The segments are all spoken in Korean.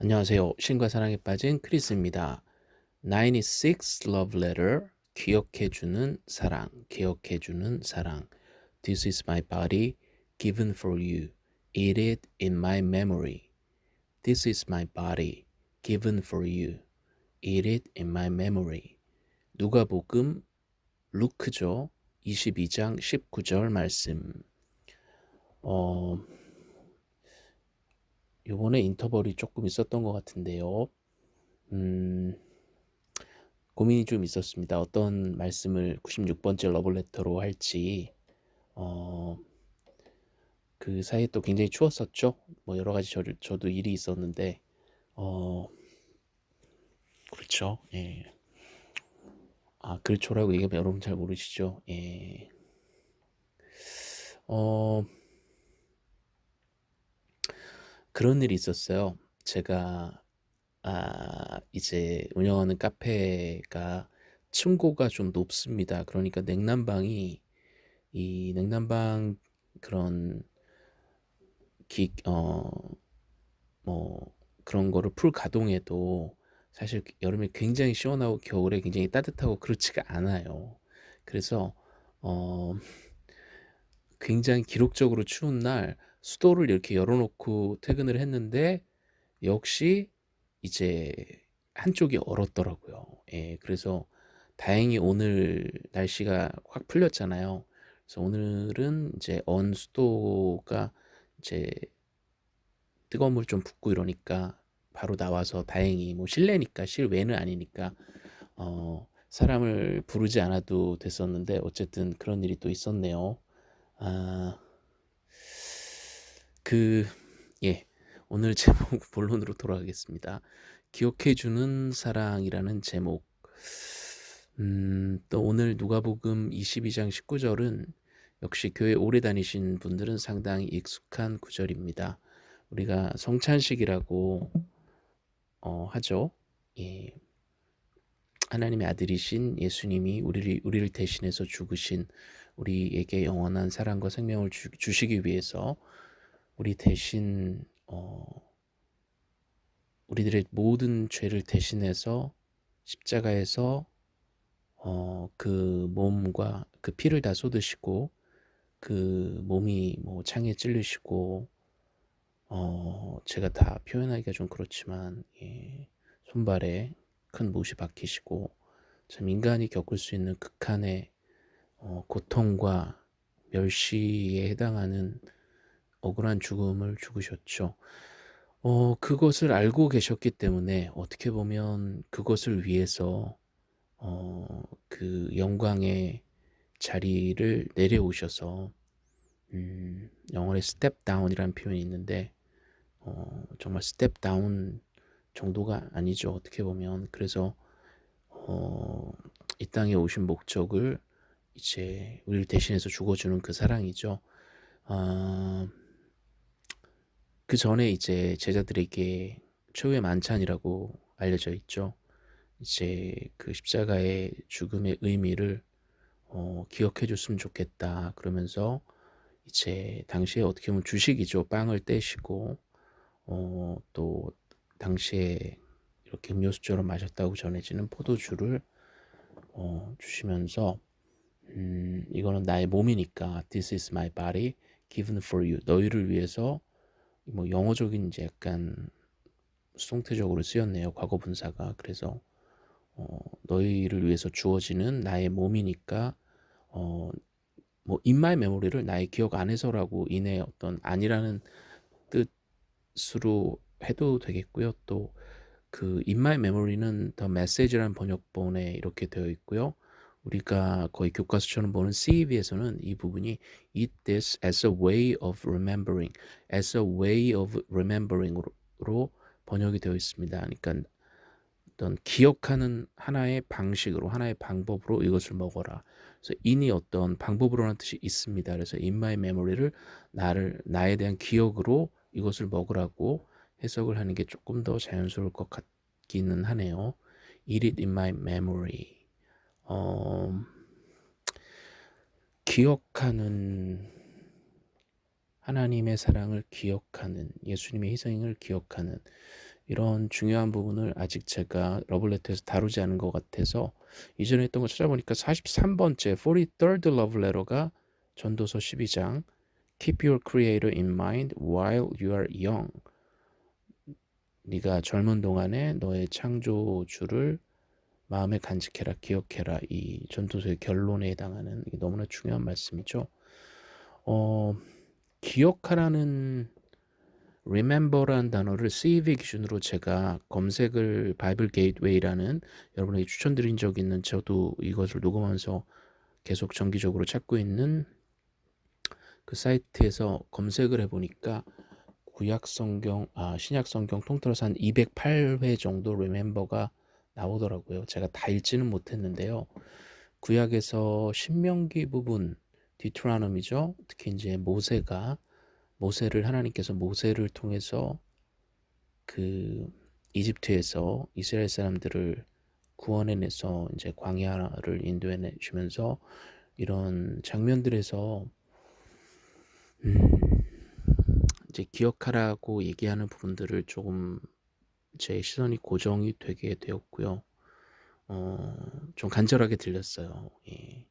안녕하세요. 신과 사랑에 빠진 크리스입니다. 96 Love Letter 기억해주는 사랑 기억해주는 사랑 This is my body given for you. Eat it in my memory. This is my body given for you. Eat it in my memory. 누가복음 루크죠. 22장 19절 말씀. 어 요번에 인터벌이 조금 있었던 것 같은데요. 음, 고민이 좀 있었습니다. 어떤 말씀을 96번째 러블레터로 할지. 어, 그 사이에 또 굉장히 추웠었죠. 뭐 여러 가지 저를, 저도 일이 있었는데, 어, 그렇죠. 예. 아, 그렇죠라고 얘기하면 여러분 잘 모르시죠. 예. 어, 그런 일이 있었어요. 제가 아, 이제 운영하는 카페가 층고가 좀 높습니다. 그러니까 냉난방이 이 냉난방 그런 기, 어, 뭐 그런 거를 풀 가동해도 사실 여름에 굉장히 시원하고 겨울에 굉장히 따뜻하고 그렇지가 않아요. 그래서 어, 굉장히 기록적으로 추운 날 수도를 이렇게 열어놓고 퇴근을 했는데 역시 이제 한쪽이 얼었더라고요. 예, 그래서 다행히 오늘 날씨가 확 풀렸잖아요. 그래서 오늘은 이제 언 수도가 이제 뜨거운 물 좀 붓고 이러니까 바로 나와서 다행히 뭐 실내니까 실외는 아니니까 어 사람을 부르지 않아도 됐었는데 어쨌든 그런 일이 또 있었네요. 아, 그, 예. 오늘 제목 본론으로 돌아가겠습니다. 기억해주는 사랑이라는 제목. 음, 또 오늘 누가복음 22장 19절은 역시 교회 오래 다니신 분들은 상당히 익숙한 구절입니다. 우리가 성찬식이라고 어, 하죠. 예. 하나님의 아들이신 예수님이 우리를, 우리를 대신해서 죽으신 우리에게 영원한 사랑과 생명을 주, 주시기 위해서 우리 대신 어, 우리들의 모든 죄를 대신해서 십자가에서 어, 그 몸과 그 피를 다 쏟으시고 그 몸이 뭐 창에 찔리시고 어, 제가 다 표현하기가 좀 그렇지만 예, 손발에 큰 못이 박히시고 참 인간이 겪을 수 있는 극한의 어, 고통과 멸시에 해당하는 억울한 죽음을 죽으셨죠. 어, 그것을 알고 계셨기 때문에 어떻게 보면 그것을 위해서 어, 그 영광의 자리를 내려오셔서 음, 영어에 step down이라는 표현이 있는데 어, 정말 step down 정도가 아니죠. 어떻게 보면 그래서 어, 이 땅에 오신 목적을 이제 우리를 대신해서 죽어주는 그 사랑이죠. 어, 그 전에 이제 제자들에게 최후의 만찬이라고 알려져 있죠. 이제 그 십자가의 죽음의 의미를 어, 기억해 줬으면 좋겠다. 그러면서 이제 당시에 어떻게 보면 주식이죠. 빵을 떼시고 어, 또 당시에 이렇게 음료수처럼 마셨다고 전해지는 포도주를 어, 주시면서 음, 이거는 나의 몸이니까 This is my body given for you. 너희를 위해서 뭐 영어적인 이제 약간 수동태적으로 쓰였네요. 과거 분사가. 그래서 어, 너희를 위해서 주어지는 나의 몸이니까 어, 뭐 my memory를 나의 기억 안에서라고 인해 어떤 아니라는 뜻으로 해도 되겠고요. 또그 my memory는 the message라는 번역본에 이렇게 되어 있고요. 우리가 거의 교과서처럼 보는 CEV에서는 이 부분이 eat this as a way of remembering, as a way of remembering으로 번역이 되어 있습니다. 그러니까 어떤 기억하는 하나의 방식으로 하나의 방법으로 이것을 먹어라. 그래서 인이 어떤 방법으로라는 뜻이 있습니다. 그래서 in my memory를 나를 나에 대한 기억으로 이것을 먹으라고 해석을 하는 게 조금 더 자연스러울 것 같기는 하네요. Eat it in my memory. 어, 기억하는 하나님의 사랑을 기억하는 예수님의 희생을 기억하는 이런 중요한 부분을 아직 제가 러블레터에서 다루지 않은 것 같아서 이전에 했던 거 찾아보니까 43번째 43rd love letter가 전도서 12장 Keep your creator in mind while you are young. 네가 젊은 동안에 너의 창조주를 마음에 간직해라 기억해라 이 전도서의 결론에 해당하는 너무나 중요한 말씀이죠. 어, 기억하라는 remember라는 단어를 CEV 기준으로 제가 검색을 Bible Gateway라는 여러분에게 추천드린 적이 있는 저도 이것을 녹음하면서 계속 정기적으로 찾고 있는 그 사이트에서 검색을 해보니까 구약 성경, 아, 신약 성경 통틀어서 한 208회 정도 remember가 나오더라고요. 제가 다 읽지는 못했는데요. 구약에서 신명기 부분, 디트라놈이죠. 특히 이제 모세가 모세를 하나님께서 모세를 통해서 그 이집트에서 이스라엘 사람들을 구원해내서 이제 광야를 인도해 주면서 이런 장면들에서 음 이제 기억하라고 얘기하는 부분들을 조금 제 시선이 고정이 되게 되었고요. 어, 좀 간절하게 들렸어요. 예.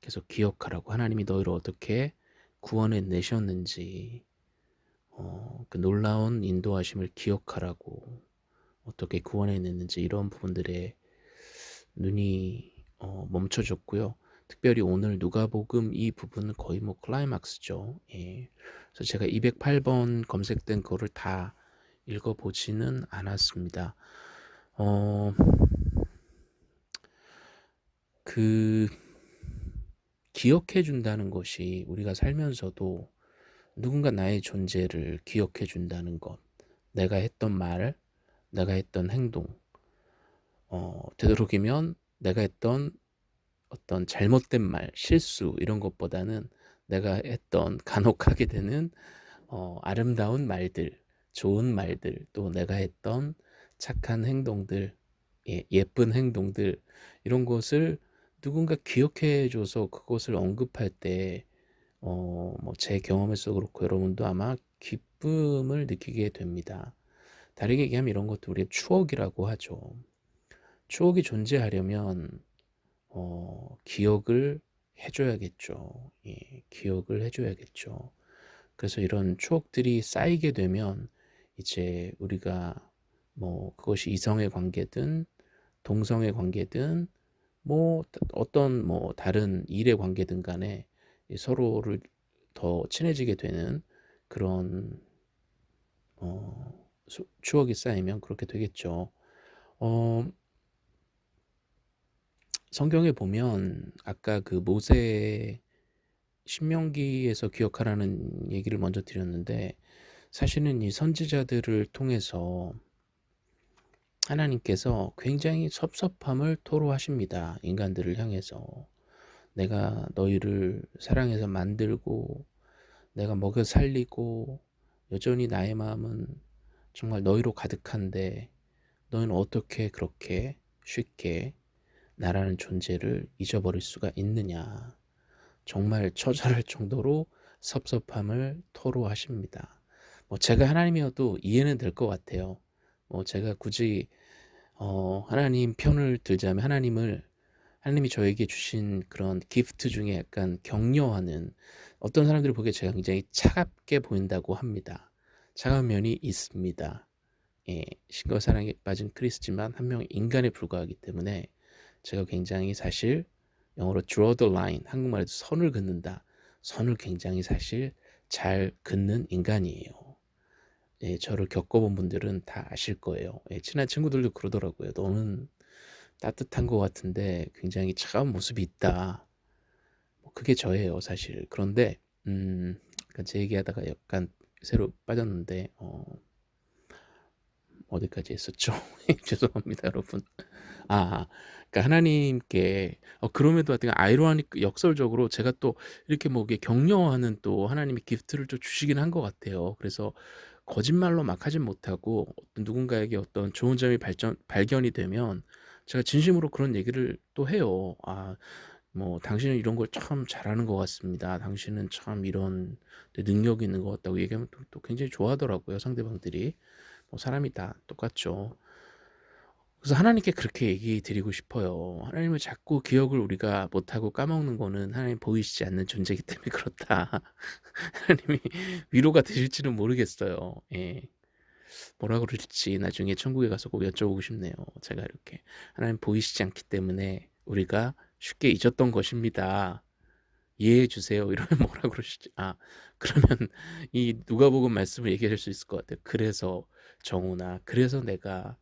계속 기억하라고 하나님이 너희를 어떻게 구원해 내셨는지 어, 그 놀라운 인도하심을 기억하라고 어떻게 구원해 냈는지 이런 부분들에 눈이 어, 멈춰졌고요. 특별히 오늘 누가복음 이 부분은 거의 뭐 클라이막스죠. 예. 그래서 제가 208번 검색된 거를 다 읽어보지는 않았습니다. 어, 그 기억해 준다는 것이 우리가 살면서도 누군가 나의 존재를 기억해 준다는 것, 내가 했던 말, 내가 했던 행동, 어, 되도록이면 내가 했던 어떤 잘못된 말, 실수 이런 것보다는 내가 했던 간혹 하게 되는 어, 아름다운 말들, 좋은 말들, 또 내가 했던 착한 행동들, 예, 예쁜 행동들 이런 것을 누군가 기억해 줘서 그것을 언급할 때 어, 뭐 제 경험에서 그렇고 여러분도 아마 기쁨을 느끼게 됩니다. 다르게 얘기하면 이런 것도 우리의 추억이라고 하죠. 추억이 존재하려면 어, 기억을 해줘야겠죠. 예, 기억을 해줘야겠죠. 그래서 이런 추억들이 쌓이게 되면 이제 우리가 뭐 그것이 이성의 관계든 동성의 관계든 뭐 어떤 뭐 다른 일의 관계든 간에 서로를 더 친해지게 되는 그런 어, 추억이 쌓이면 그렇게 되겠죠. 어, 성경에 보면 아까 그 모세 신명기에서 기억하라는 얘기를 먼저 드렸는데 사실은 이 선지자들을 통해서 하나님께서 굉장히 섭섭함을 토로하십니다. 인간들을 향해서. 내가 너희를 사랑해서 만들고 내가 먹여 살리고 여전히 나의 마음은 정말 너희로 가득한데 너희는 어떻게 그렇게 쉽게 나라는 존재를 잊어버릴 수가 있느냐. 정말 처절할 정도로 섭섭함을 토로하십니다. 뭐 제가 하나님이어도 이해는 될 것 같아요. 뭐 제가 굳이 어 하나님 편을 들자면 하나님을 하나님이 저에게 주신 그런 기프트 중에 약간 격려하는 어떤 사람들이 보기에 제가 굉장히 차갑게 보인다고 합니다. 차가운 면이 있습니다. 예, 신과 사랑에 빠진 크리스지만 한 명 인간에 불과하기 때문에 제가 굉장히 사실 영어로 draw the line 한국말에도 선을 긋는다. 선을 굉장히 사실 잘 긋는 인간이에요. 예, 저를 겪어본 분들은 다 아실 거예요. 예, 친한 친구들도 그러더라고요. 너는 따뜻한 것 같은데 굉장히 차가운 모습이 있다. 뭐 그게 저예요, 사실. 그런데 음, 제 얘기하다가 약간 새로 빠졌는데 어, 어디까지 했었죠? 죄송합니다, 여러분. 아, 그러니까 하나님께 어, 그럼에도 하여튼 아이러니 역설적으로 제가 또 이렇게 뭐 격려하는 또 하나님의 기프트를 좀 주시긴 한 것 같아요. 그래서 거짓말로 막 하진 못하고 누군가에게 어떤 좋은 점이 발전 발견이 되면 제가 진심으로 그런 얘기를 또 해요. 아, 뭐 당신은 이런 걸 참 잘하는 것 같습니다. 당신은 참 이런 능력이 있는 것 같다고 얘기하면 또, 또 굉장히 좋아하더라고요. 상대방들이. 뭐 사람이 다 똑같죠. 그래서 하나님께 그렇게 얘기 드리고 싶어요. 하나님을 자꾸 기억을 우리가 못하고 까먹는 거는 하나님 보이시지 않는 존재이기 때문에 그렇다. 하나님이 위로가 되실지는 모르겠어요. 예. 뭐라 그러실지 나중에 천국에 가서 꼭 여쭤보고 싶네요. 제가 이렇게 하나님 보이시지 않기 때문에 우리가 쉽게 잊었던 것입니다. 이해해 주세요. 이러면 뭐라 그러실지 아 그러면 이 누가복음 말씀을 얘기할 수 있을 것 같아요. 그래서 정우나 그래서 내가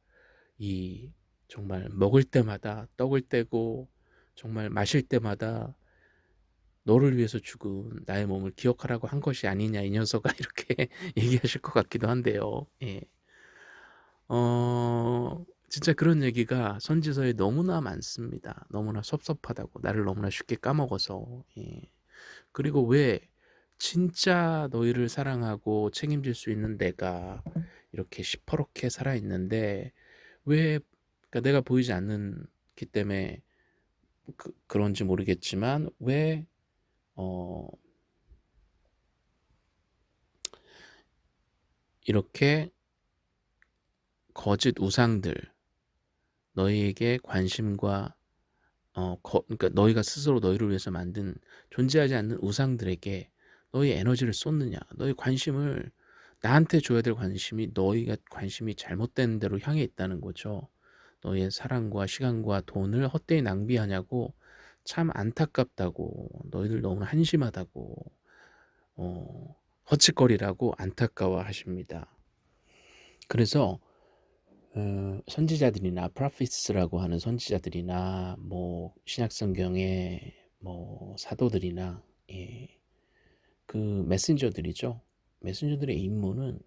이 정말 먹을 때마다 떡을 떼고 정말 마실 때마다 너를 위해서 죽은 나의 몸을 기억하라고 한 것이 아니냐 이 녀석아 이렇게 얘기하실 것 같기도 한데요. 예. 어 진짜 그런 얘기가 선지서에 너무나 많습니다. 너무나 섭섭하다고 나를 너무나 쉽게 까먹어서 예. 그리고 왜 진짜 너희를 사랑하고 책임질 수 있는 내가 이렇게 시퍼렇게 살아있는데 왜 그러니까 내가 보이지 않기 때문에 그, 그런지 모르겠지만 왜 어, 이렇게 거짓 우상들 너희에게 관심과 어, 거, 그러니까 너희가 스스로 너희를 위해서 만든 존재하지 않는 우상들에게 너희 에너지를 쏟느냐 너희 관심을 나한테 줘야 될 관심이 너희가 관심이 잘못된 대로 향해 있다는 거죠 너희의 사랑과 시간과 돈을 헛되이 낭비하냐고 참 안타깝다고 너희들 너무 한심하다고 어, 헛짓거리라고 안타까워 하십니다 그래서 어, 선지자들이나 prophets라고 하는 선지자들이나 뭐 신약성경의 뭐 사도들이나 예, 그 메신저들이죠. 메신저들의 임무는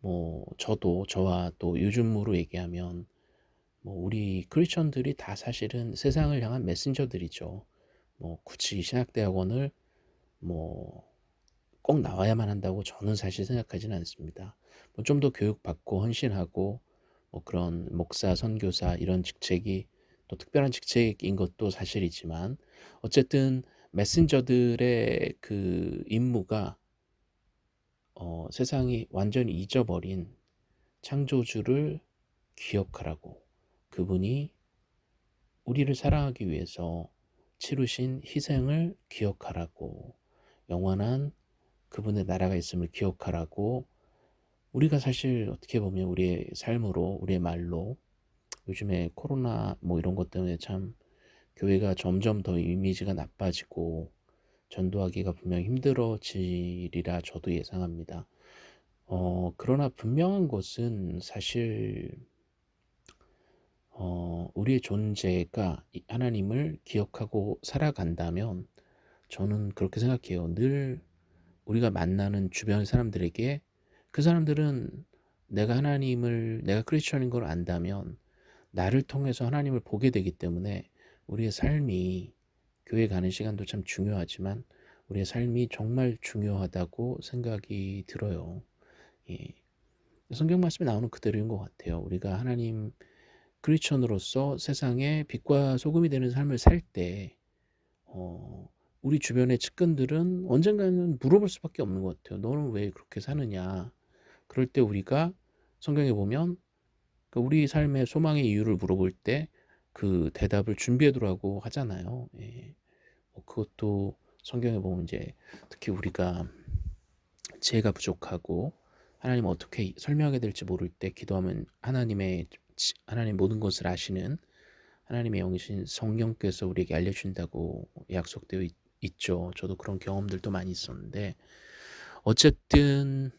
뭐 저도 저와 또 요즘으로 얘기하면 뭐 우리 크리스천들이 다 사실은 세상을 향한 메신저들이죠. 뭐 굳이 신학대학원을 뭐 꼭 나와야만 한다고 저는 사실 생각하지는 않습니다. 뭐 좀 더 교육받고 헌신하고 뭐 그런 목사, 선교사 이런 직책이 또 특별한 직책인 것도 사실이지만 어쨌든 메신저들의 그 임무가 어, 세상이 완전히 잊어버린 창조주를 기억하라고 그분이 우리를 사랑하기 위해서 치르신 희생을 기억하라고 영원한 그분의 나라가 있음을 기억하라고 우리가 사실 어떻게 보면 우리의 삶으로 우리의 말로 요즘에 코로나 뭐 이런 것 때문에 참 교회가 점점 더 이미지가 나빠지고 전도하기가 분명 힘들어지리라 저도 예상합니다. 어, 그러나 분명한 것은 사실 어, 우리의 존재가 하나님을 기억하고 살아간다면 저는 그렇게 생각해요. 늘 우리가 만나는 주변 사람들에게 그 사람들은 내가 하나님을 내가 크리스천인 걸 안다면 나를 통해서 하나님을 보게 되기 때문에 우리의 삶이 교회 가는 시간도 참 중요하지만 우리의 삶이 정말 중요하다고 생각이 들어요. 예. 성경 말씀에 나오는 그대로인 것 같아요. 우리가 하나님 크리스천으로서 세상에 빛과 소금이 되는 삶을 살때 어, 우리 주변의 측근들은 언젠가는 물어볼 수밖에 없는 것 같아요. 너는 왜 그렇게 사느냐? 그럴 때 우리가 성경에 보면 그 우리 삶의 소망의 이유를 물어볼 때 그 대답을 준비해 두라고 하잖아요. 예. 뭐 그것도 성경에 보면 이제 특히 우리가 지혜가 부족하고 하나님 어떻게 설명해야 될지 모를 때 기도하면 하나님의 하나님 모든 것을 아시는 하나님의 영이신 성령께서 우리에게 알려준다고 약속되어 있, 있죠. 저도 그런 경험들도 많이 있었는데 어쨌든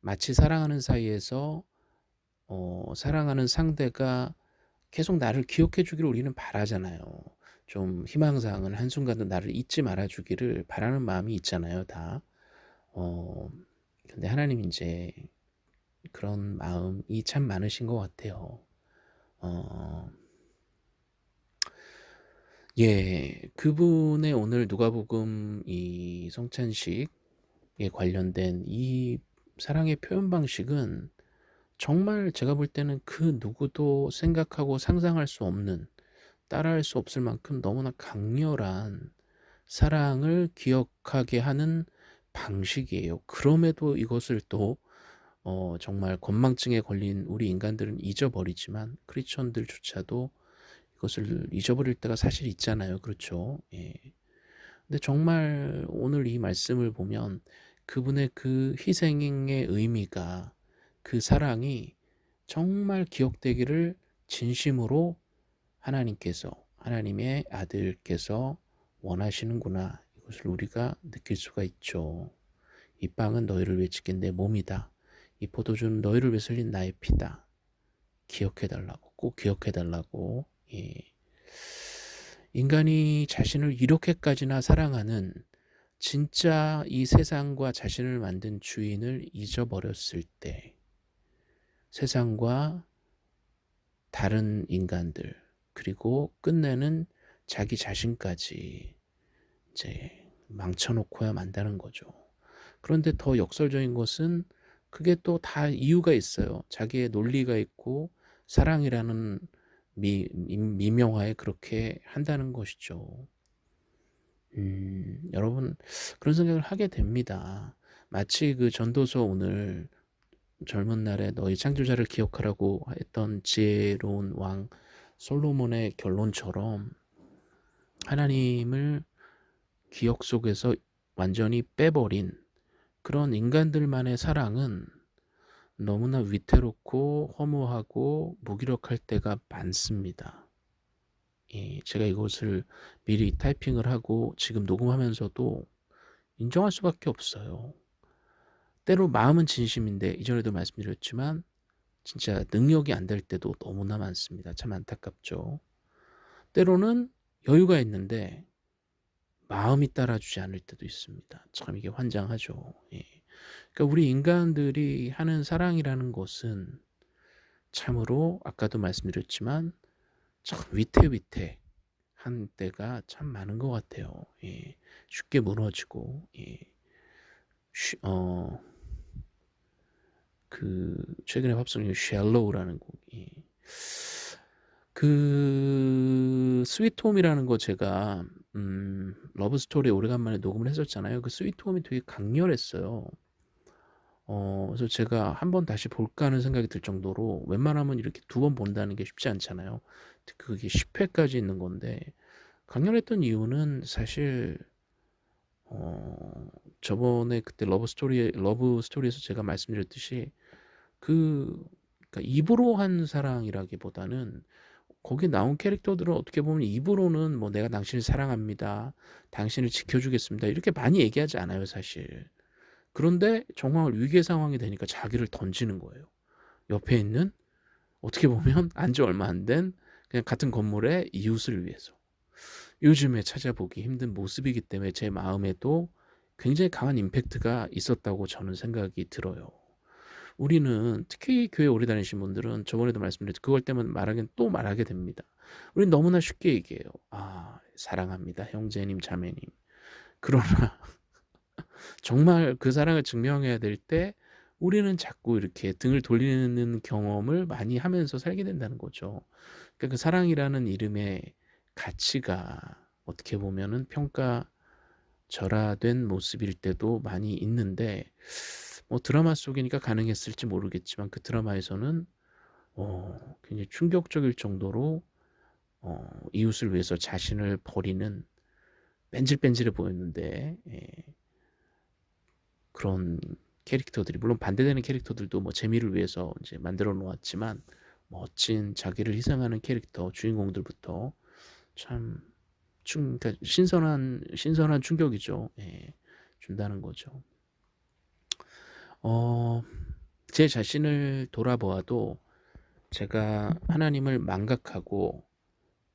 마치 사랑하는 사이에서 어, 사랑하는 상대가 계속 나를 기억해 주기를 우리는 바라잖아요. 좀 희망사항은 한순간도 나를 잊지 말아 주기를 바라는 마음이 있잖아요, 다. 어, 근데 하나님 이제 그런 마음이 참 많으신 것 같아요. 어, 예, 그분의 오늘 누가복음 이 성찬식에 관련된 이 사랑의 표현 방식은 정말 제가 볼 때는 그 누구도 생각하고 상상할 수 없는 따라할 수 없을 만큼 너무나 강렬한 사랑을 기억하게 하는 방식이에요. 그럼에도 이것을 또 어 정말 건망증에 걸린 우리 인간들은 잊어버리지만 크리스천들조차도 이것을 잊어버릴 때가 사실 있잖아요. 그렇죠? 예. 근데 정말 오늘 이 말씀을 보면 그분의 그 희생의 의미가 그 사랑이 정말 기억되기를 진심으로 하나님께서 하나님의 아들께서 원하시는구나. 이것을 우리가 느낄 수가 있죠. 이 빵은 너희를 위해 지킨 내 몸이다. 이 포도주는 너희를 위해 흘린 나의 피다. 기억해 달라고 꼭 기억해 달라고 예. 인간이 자신을 이렇게까지나 사랑하는 진짜 이 세상과 자신을 만든 주인을 잊어버렸을 때 세상과 다른 인간들 그리고 끝내는 자기 자신까지 이제 망쳐놓고야 만다는 거죠. 그런데 더 역설적인 것은 그게 또 다 이유가 있어요. 자기의 논리가 있고 사랑이라는 미, 미명화에 그렇게 한다는 것이죠. 음, 여러분 그런 생각을 하게 됩니다. 마치 그 전도서 오늘 젊은 날에 너희 창조자를 기억하라고 했던 지혜로운 왕 솔로몬의 결론처럼 하나님을 기억 속에서 완전히 빼버린 그런 인간들만의 사랑은 너무나 위태롭고 허무하고 무기력할 때가 많습니다. 예, 제가 이것을 미리 타이핑을 하고 지금 녹음하면서도 인정할 수밖에 없어요. 때로 마음은 진심인데 이전에도 말씀드렸지만 진짜 능력이 안 될 때도 너무나 많습니다. 참 안타깝죠. 때로는 여유가 있는데 마음이 따라주지 않을 때도 있습니다. 참 이게 환장하죠. 예. 그러니까 우리 인간들이 하는 사랑이라는 것은 참으로 아까도 말씀드렸지만 참 위태위태한 때가 참 많은 것 같아요. 예. 쉽게 무너지고 예. 쉬, 어, 그 최근에 중에 샬로우라는 곡이 그 스위트홈이라는 거 제가 음, 러브스토리 오래간만에 녹음을 했었잖아요. 그 스위트홈이 되게 강렬했어요. 어, 그래서 제가 한 번 다시 볼까 하는 생각이 들 정도로 웬만하면 이렇게 두 번 본다는 게 쉽지 않잖아요. 그게 10회까지 있는 건데 강렬했던 이유는 사실 어, 저번에 그때 love story love story에서 제가 말씀드렸듯이 그 그러니까 입으로 한 사랑이라기보다는 거기 나온 캐릭터들은 어떻게 보면 입으로는 뭐 내가 당신을 사랑합니다. 당신을 지켜주겠습니다. 이렇게 많이 얘기하지 않아요, 사실. 그런데 정말 위기의 상황이 되니까 자기를 던지는 거예요. 옆에 있는 어떻게 보면 안지 얼마 안 된 그냥 같은 건물의 이웃을 위해서. 요즘에 찾아보기 힘든 모습이기 때문에 제 마음에도 굉장히 강한 임팩트가 있었다고 저는 생각이 들어요. 우리는 특히 교회 오래 다니신 분들은 저번에도 말씀드렸죠. 그걸 때문에 말하긴 또 말하게 됩니다. 우리는 너무나 쉽게 얘기해요. 아, 사랑합니다. 형제님, 자매님. 그러나 정말 그 사랑을 증명해야 될 때 우리는 자꾸 이렇게 등을 돌리는 경험을 많이 하면서 살게 된다는 거죠. 그러니까 그 사랑이라는 이름의 가치가 어떻게 보면은 평가 절하된 모습일 때도 많이 있는데 뭐 드라마 속이니까 가능했을지 모르겠지만 그 드라마에서는 어, 굉장히 충격적일 정도로 어, 이웃을 위해서 자신을 버리는 뺀질뺀질해 보였는데 예. 그런 캐릭터들이 물론 반대되는 캐릭터들도 뭐 재미를 위해서 이제 만들어 놓았지만 멋진 자기를 희생하는 캐릭터 주인공들부터 참 충, 그러니까 신선한 신선한 충격이죠. 예, 준다는 거죠. 어, 제 자신을 돌아보아도 제가 하나님을 망각하고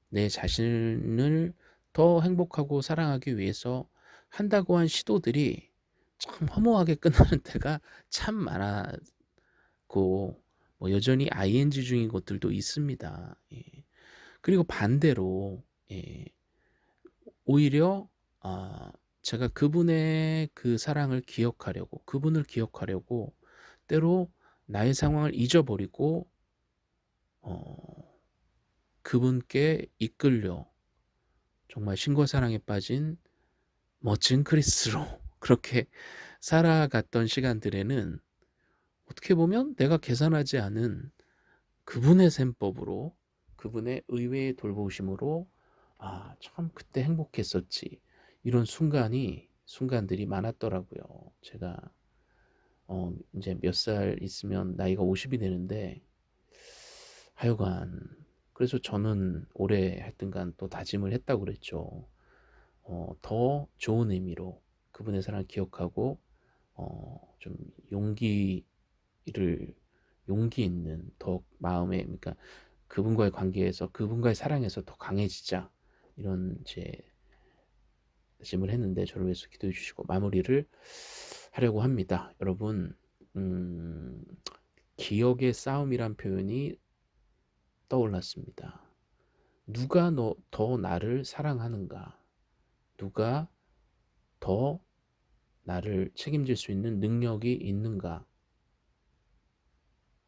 내 자신을 더 행복하고 사랑하기 위해서 한다고 한 시도들이 참 허무하게 끝나는 때가 참 많았고 뭐 여전히 ing 중인 것들도 있습니다. 예. 그리고 반대로 예. 오히려 아, 제가 그분의 그 사랑을 기억하려고 그분을 기억하려고 때로 나의 상황을 잊어버리고 어, 그분께 이끌려 정말 신과 사랑에 빠진 멋진 크리스로 그렇게 살아갔던 시간들에는 어떻게 보면 내가 계산하지 않은 그분의 셈법으로 그분의 의외의 돌보심으로 '아 참 그때 행복했었지.' 이런 순간이 순간들이 많았더라고요. 제가 어 인제 몇 살 있으면 나이가 50이 되는데 하여간 그래서 저는 올해 하여튼간 또 다짐을 했다고 그랬죠. 어 더 좋은 의미로 그분의 사랑을 기억하고 어 좀 용기를 용기 있는 더 마음에 그러니까 그분과의 관계에서 그분과의 사랑에서 더 강해지자 이런 제 다짐을 했는데 저를 위해서 기도해 주시고 마무리를 하려고 합니다. 여러분 음 기억의 싸움이란 표현이 떠올랐습니다. 누가 너 더 나를 사랑하는가? 누가 더 나를 책임질 수 있는 능력이 있는가?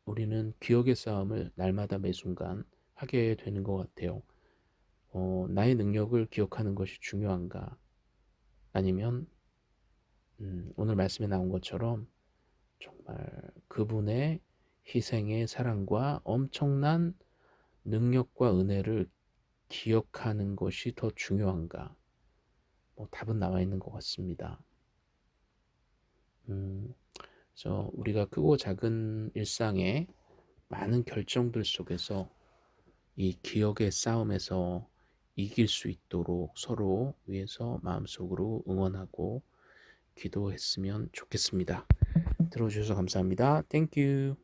우리는 기억의 싸움을 날마다 매 순간 하게 되는 것 같아요. 어, 나의 능력을 기억하는 것이 중요한가? 아니면 음, 오늘 말씀에 나온 것처럼 정말 그분의 희생의 사랑과 엄청난 능력과 은혜를 기억하는 것이 더 중요한가? 뭐 답은 나와 있는 것 같습니다. 음, 그래서 우리가 크고 작은 일상의 많은 결정들 속에서 이 기억의 싸움에서 이길 수 있도록 서로 위해서 마음속으로 응원하고 기도했으면 좋겠습니다. 들어주셔서 감사합니다. Thank you.